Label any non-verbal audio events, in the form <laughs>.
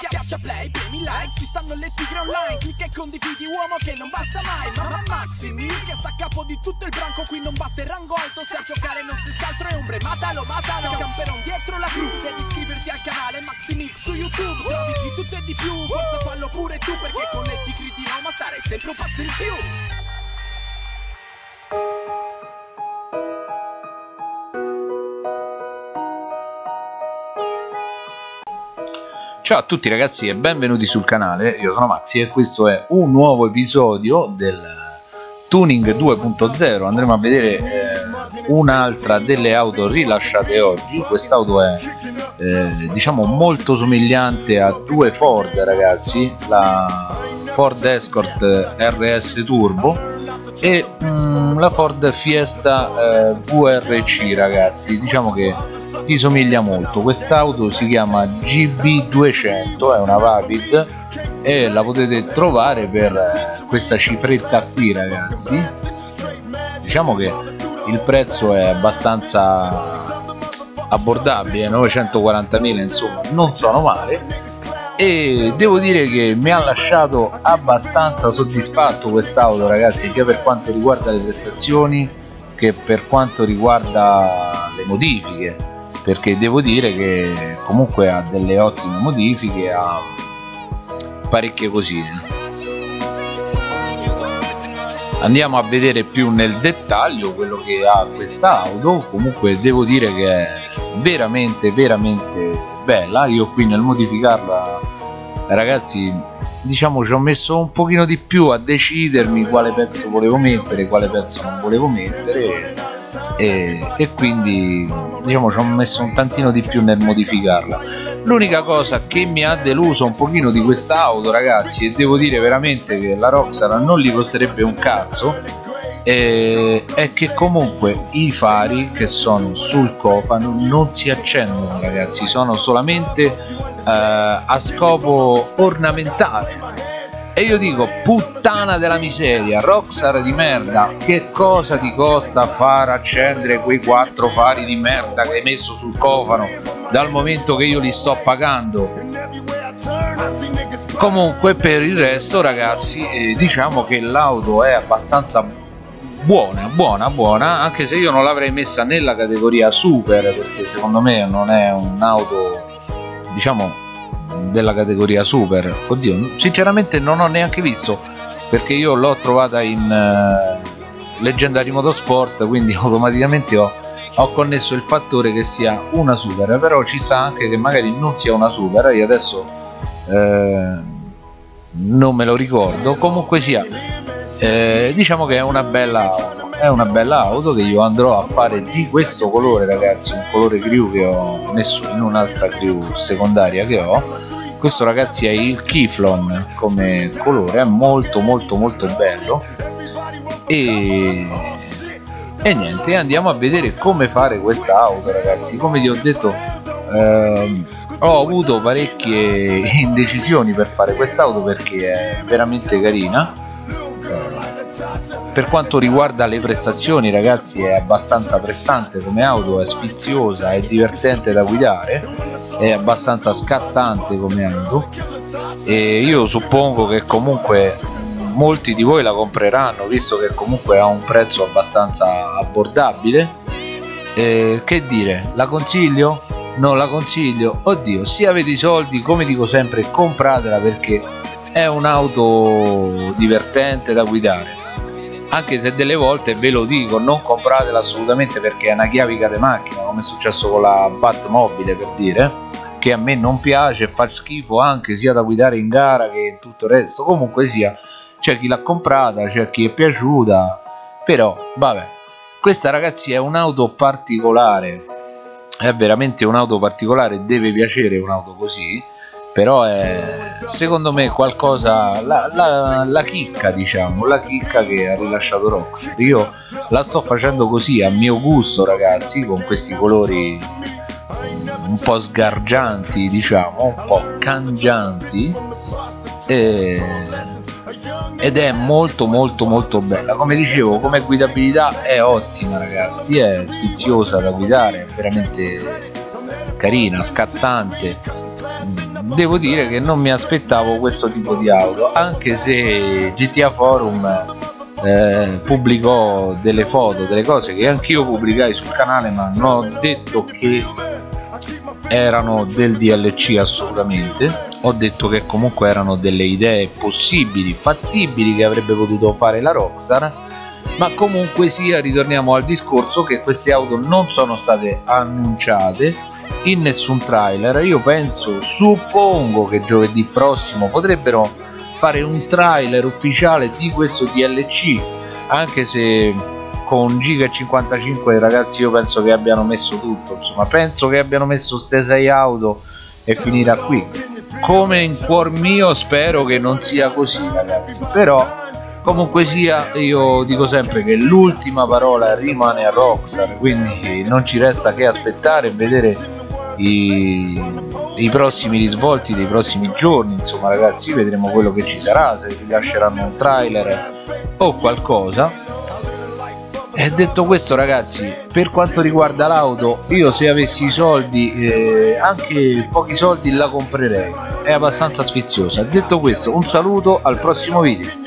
Schiaccia play, premi like, ci stanno le tigre online. Clicca e condividi uomo che non basta mai. Ma Maximi che sta a capo di tutto il branco Qui non basta il rango alto. Se a giocare non si altro è ombre Matalo, matalo, camperon dietro la cru Devi iscriverti al canale Maximix su YouTube. Trovi di tutto e di più, forza fallo pure tu Perché con le tigre di Roma stare sempre un passo in più Ciao a tutti ragazzi e benvenuti sul canale, io sono Maxi e questo è un nuovo episodio del Tuning 2.0 andremo a vedere eh, un'altra delle auto rilasciate oggi. Quest'auto è eh, diciamo molto somigliante a due Ford ragazzi. La Ford Escort RS Turbo e mm, la Ford Fiesta eh, VRC ragazzi. Diciamo che ti somiglia molto. Quest'auto si chiama GB200 è una Vapid e la potete trovare per eh, questa cifretta qui ragazzi. Diciamo che il prezzo è abbastanza abbordabile 940.000 insomma non sono male. E devo dire che mi ha lasciato abbastanza soddisfatto quest'auto ragazzi sia per quanto riguarda le prestazioni che per quanto riguarda le modifiche perché devo dire che comunque ha delle ottime modifiche ha parecchie cosine. Andiamo a vedere più nel dettaglio quello che ha questa auto comunque devo dire che è veramente veramente bella. Io qui nel modificarla ragazzi diciamo ci ho messo un pochino di più a decidermi quale pezzo volevo mettere quale pezzo non volevo mettere e, e quindi diciamo ci ho messo un tantino di più nel modificarla. L'unica cosa che mi ha deluso un pochino di questa auto ragazzi e devo dire veramente che la Roxana non gli costerebbe un cazzo eh, è che comunque i fari che sono sul cofano non si accendono ragazzi sono solamente eh, a scopo ornamentale e io dico puttana della miseria Rockstar di merda che cosa ti costa far accendere quei quattro fari di merda che hai messo sul cofano dal momento che io li sto pagando? Comunque per il resto ragazzi eh, diciamo che l'auto è abbastanza buona buona buona anche se io non l'avrei messa nella categoria super perché secondo me non è un'auto diciamo della categoria super. Oddio sinceramente non ho neanche visto perché io l'ho trovata in uh, Leggendary Motorsport quindi <laughs> automaticamente ho, ho, connesso il fattore che sia una super. Però ci sta anche che magari non sia una super io adesso eh, non me lo ricordo. Comunque sia eh, diciamo che è una bella è una bella auto che io andrò a fare di questo colore ragazzi un colore crew che ho messo in un'altra crew secondaria che ho. Questo ragazzi è il Kiflon come colore è molto molto molto bello. E, e niente andiamo a vedere come fare questa auto ragazzi. Come vi ho detto ehm, ho avuto parecchie indecisioni per fare quest'auto perché è veramente carina per quanto riguarda le prestazioni ragazzi è abbastanza prestante come auto è sfiziosa è divertente da guidare è abbastanza scattante come auto. E io suppongo che comunque molti di voi la compreranno visto che comunque ha un prezzo abbastanza abbordabile. E che dire la consiglio? non la consiglio. Oddio se avete i soldi come dico sempre compratela perché è un'auto divertente da guidare anche se delle volte ve lo dico non compratela assolutamente perché è una chiavica di macchina come è successo con la Batmobile per dire che a me non piace fa schifo anche sia da guidare in gara che tutto il resto. Comunque sia c'è chi l'ha comprata c'è chi è piaciuta però vabbè. Questa ragazzi è un'auto particolare. È veramente un'auto particolare deve piacere un'auto così però è secondo me qualcosa la, la, la, chicca diciamo la chicca che ha rilasciato Rockstar. Io la sto facendo così a mio gusto ragazzi con questi colori un po' sgargianti diciamo un po' cangianti e... ed è molto molto molto bella. Come dicevo come guidabilità è ottima ragazzi è sfiziosa da guidare è veramente carina scattante devo dire che non mi aspettavo questo tipo di auto anche se GTA Forum eh, pubblicò delle foto delle cose che anch'io pubblicai sul canale ma non ho detto che erano del DLC assolutamente. Ho detto che comunque erano delle idee possibili fattibili che avrebbe potuto fare la Rockstar ma comunque sia ritorniamo al discorso che queste auto non sono state annunciate in nessun trailer. Io penso suppongo che giovedì prossimo potrebbero fare un trailer ufficiale di questo DLC anche se con giga e 55 ragazzi io penso che abbiano messo tutto. Insomma penso che abbiano messo ste 6 auto e finirà qui. Come in cuor mio spero che non sia così ragazzi. Però comunque sia io dico sempre che l'ultima parola rimane a Rockstar quindi non ci resta che aspettare e vedere i, i prossimi risvolti dei prossimi giorni. Insomma ragazzi vedremo quello che ci sarà se rilasceranno un trailer o qualcosa. E detto questo ragazzi per quanto riguarda l'auto io se avessi i soldi eh, anche pochi soldi la comprerei. È abbastanza sfiziosa. Detto questo un saluto al prossimo video